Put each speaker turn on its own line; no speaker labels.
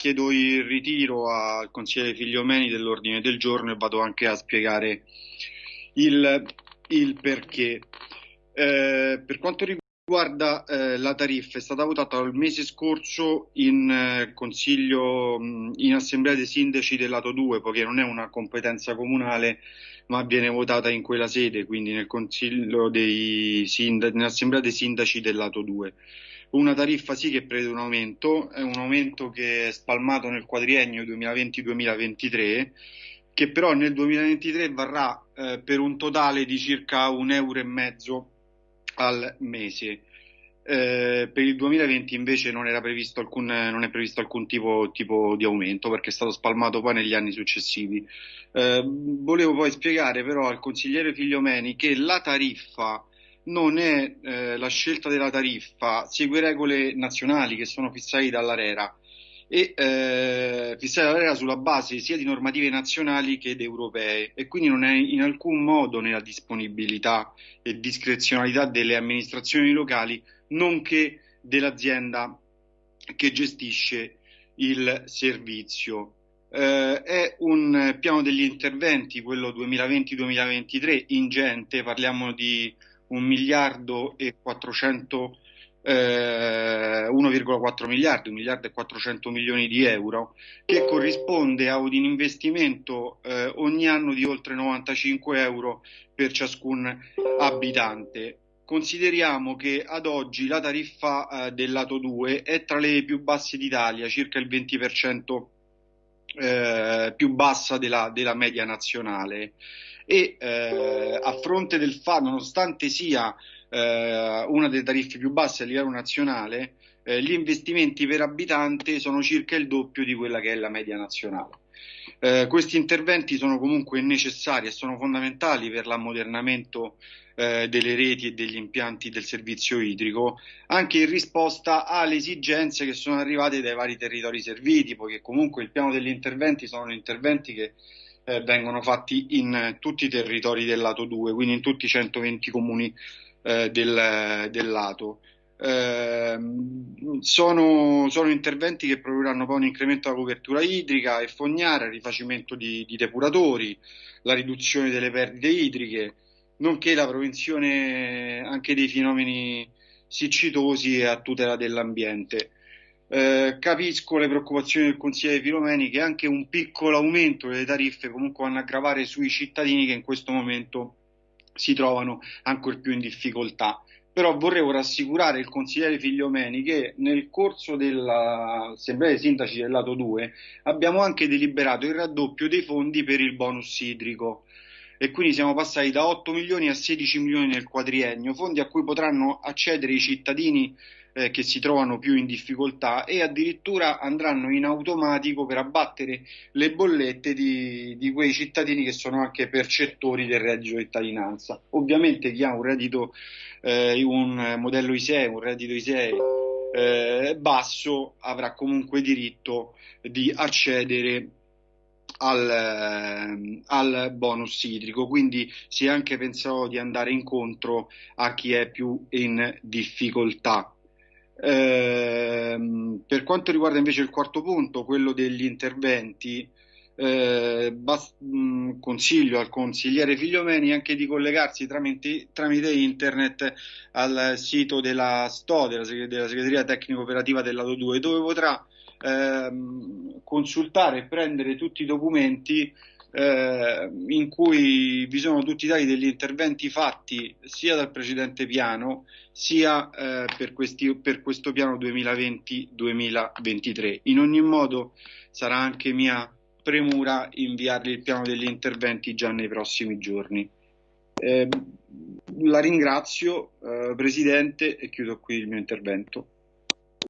chiedo il ritiro al consigliere Figliomeni dell'ordine del giorno e vado anche a spiegare il, il perché. Eh, per quanto riguarda eh, la tariffa, è stata votata il mese scorso in eh, consiglio, in assemblea dei sindaci del lato 2, poiché non è una competenza comunale, ma viene votata in quella sede, quindi nel consiglio dei sindaci, nell'assemblea dei sindaci del lato 2 una tariffa sì che prevede un aumento, è un aumento che è spalmato nel quadriennio 2020-2023, che però nel 2023 varrà eh, per un totale di circa un euro e mezzo al mese. Eh, per il 2020 invece non, alcun, non è previsto alcun tipo, tipo, di aumento perché è stato spalmato poi negli anni successivi. Eh, volevo poi spiegare però al consigliere Figliomeni che la tariffa non è eh, la scelta della tariffa, segue regole nazionali che sono fissate dall'ARERA e eh, fissate dall'ARERA sulla base sia di normative nazionali che europee e quindi non è in alcun modo nella disponibilità e discrezionalità delle amministrazioni locali nonché dell'azienda che gestisce il servizio. Eh, è un piano degli interventi, quello 2020-2023, ingente, parliamo di 1 miliardo e 400 eh, 1,4 miliardi, 1 miliardo e 400 milioni di euro, che corrisponde a un investimento eh, ogni anno di oltre 95 euro per ciascun abitante. Consideriamo che ad oggi la tariffa eh, del lato 2 è tra le più basse d'Italia, circa il 20% eh, più bassa della, della media nazionale e eh, a fronte del fatto, nonostante sia eh, una delle tariffe più basse a livello nazionale, eh, gli investimenti per abitante sono circa il doppio di quella che è la media nazionale. Eh, questi interventi sono comunque necessari e sono fondamentali per l'ammodernamento eh, delle reti e degli impianti del servizio idrico, anche in risposta alle esigenze che sono arrivate dai vari territori serviti, poiché comunque il piano degli interventi sono interventi che eh, vengono fatti in tutti i territori del lato 2, quindi in tutti i 120 comuni eh, del, del, lato. Eh, sono, sono, interventi che produrranno poi un incremento della copertura idrica e fognaria, il rifacimento di, di depuratori, la riduzione delle perdite idriche, nonché la prevenzione anche dei fenomeni siccitosi e a tutela dell'ambiente. Eh, capisco le preoccupazioni del consigliere Filomeni che anche un piccolo aumento delle tariffe comunque vanno a gravare sui cittadini che in questo momento si trovano ancora più in difficoltà. Però vorrei rassicurare il consigliere Figliomeni che nel corso dell'Assemblea dei Sindaci del lato 2 abbiamo anche deliberato il raddoppio dei fondi per il bonus idrico e quindi siamo passati da 8 milioni a 16 milioni nel quadriennio, fondi a cui potranno accedere i cittadini eh, che si trovano più in difficoltà e addirittura andranno in automatico per abbattere le bollette di, di quei cittadini che sono anche percettori del reddito di cittadinanza. Ovviamente chi ha un reddito, eh, un modello ISEE, un reddito ISEE eh, basso avrà comunque diritto di accedere al, eh, al, bonus idrico, quindi si è anche pensato di andare incontro a chi è più in difficoltà. Eh, per quanto riguarda invece il quarto punto, quello degli interventi, eh, bast- mh, consiglio al consigliere Figliomeni anche di collegarsi tramite, tramite internet al sito della STO, della, della Segreteria Tecnico Operativa del lato 2, dove potrà ehm, consultare e prendere tutti i documenti eh, in cui vi sono tutti i dati degli interventi fatti sia dal precedente piano sia eh, per, questi, per questo piano 2020-2023. In ogni modo sarà anche mia premura inviargli il piano degli interventi già nei prossimi giorni. Eh, la ringrazio, eh, Presidente, e chiudo qui il mio intervento.